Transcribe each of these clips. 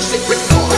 secret door.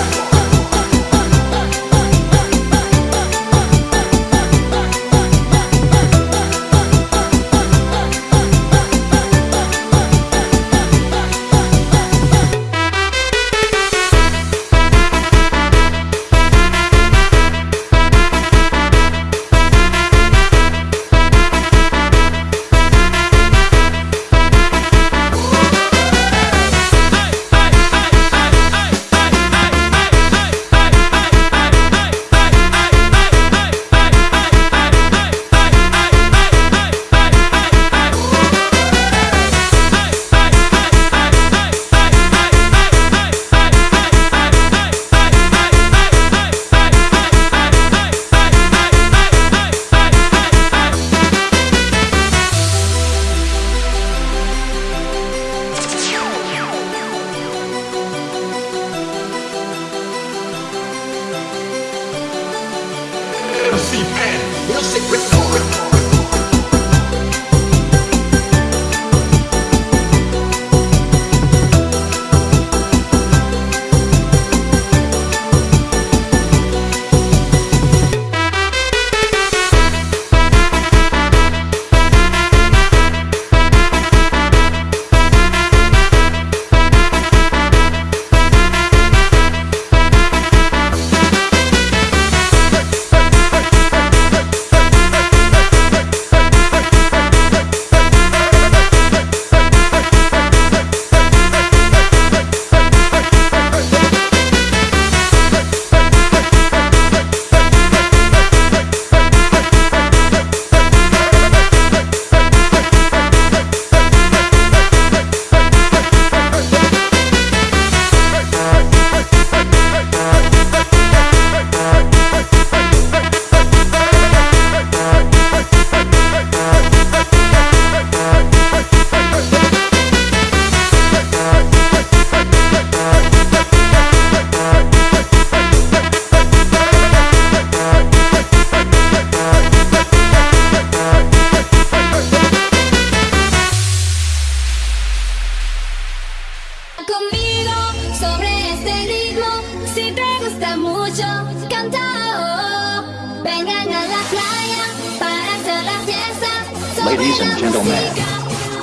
conmigo sobre este ritmo. Si te gusta mucho, canta. Oh, Vengan a la playa para hacer la fiesta. Ladies and gentlemen,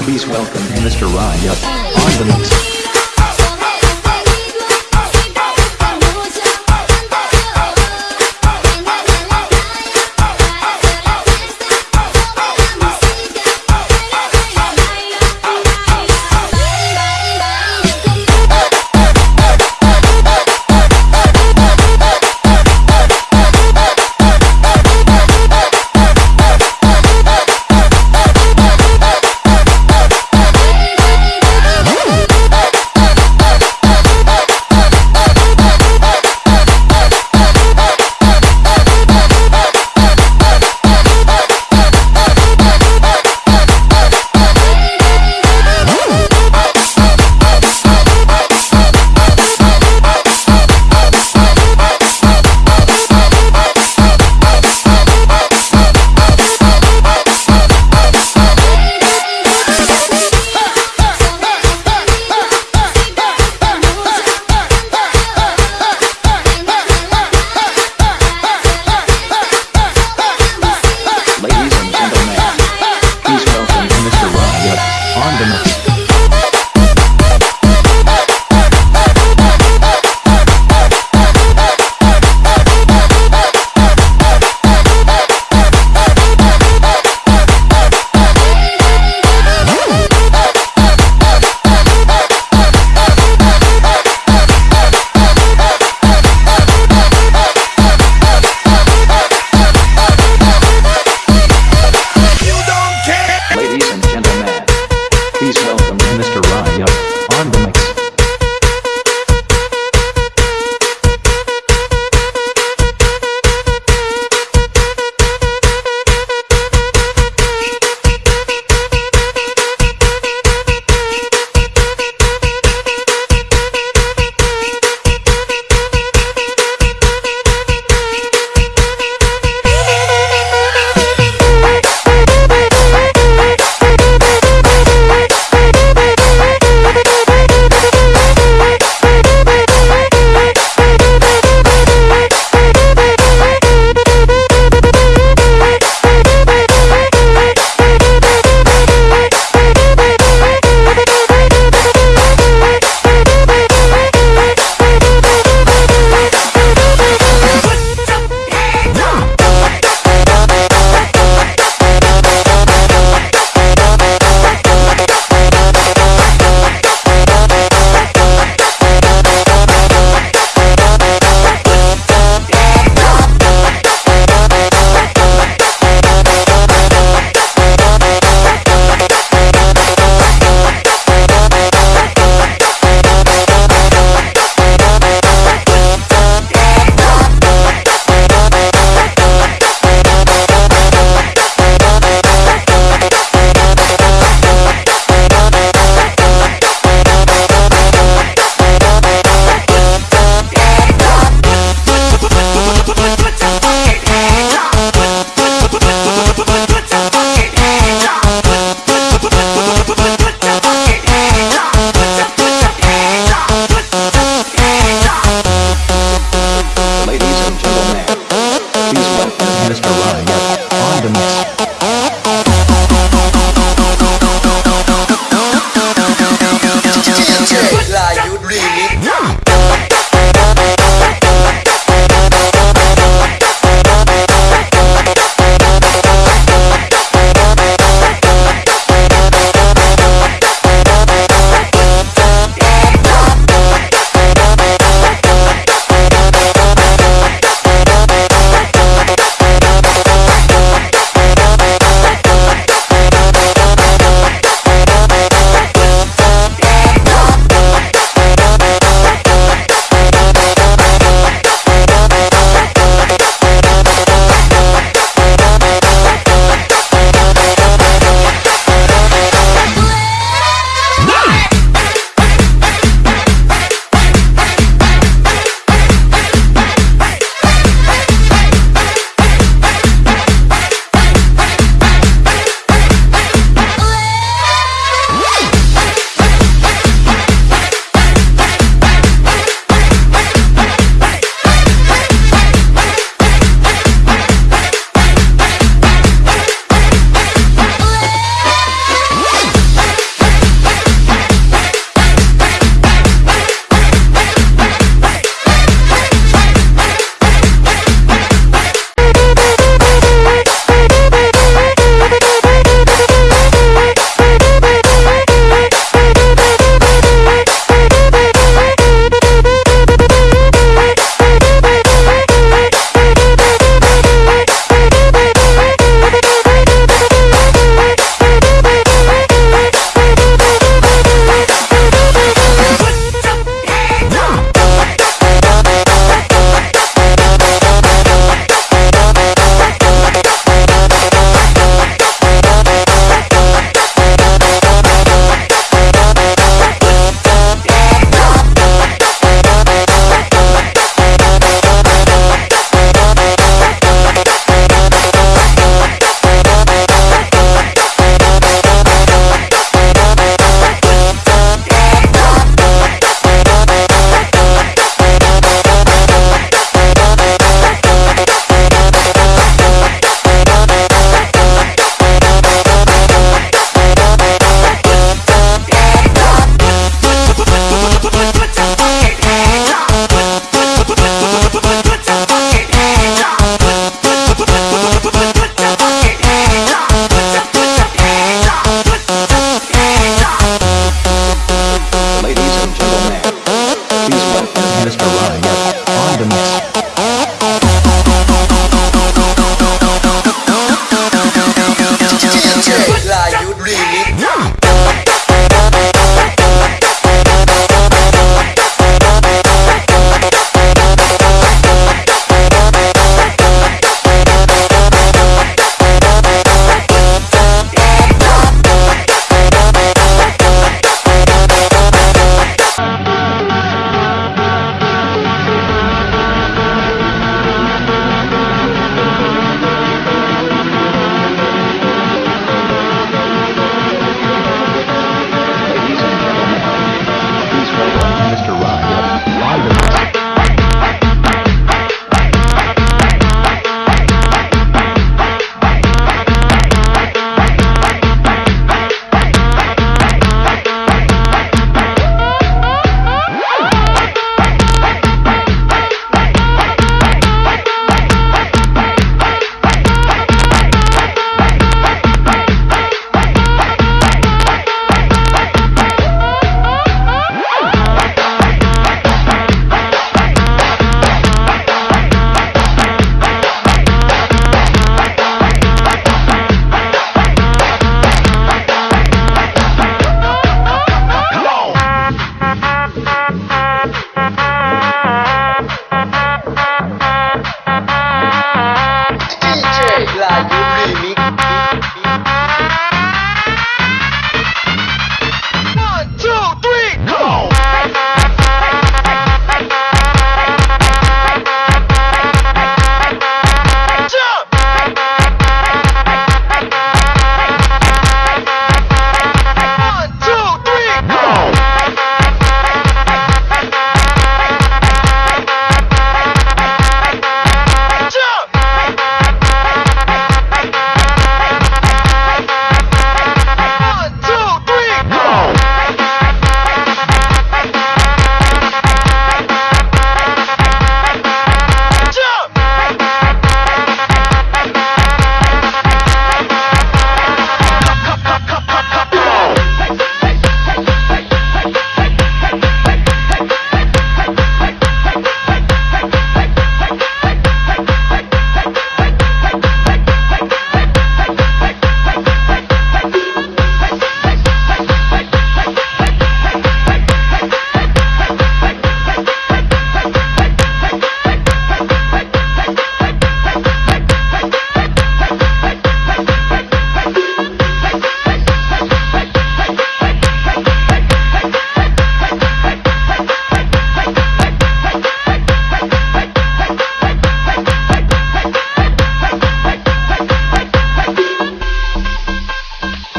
please welcome Mr. Ryan on the next.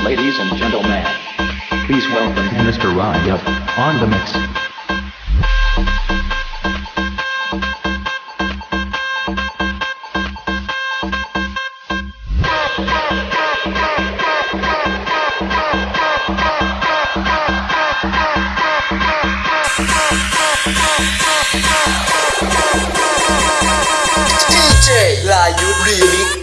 Ladies and gentlemen, please welcome Mr. Ryan on the mix. really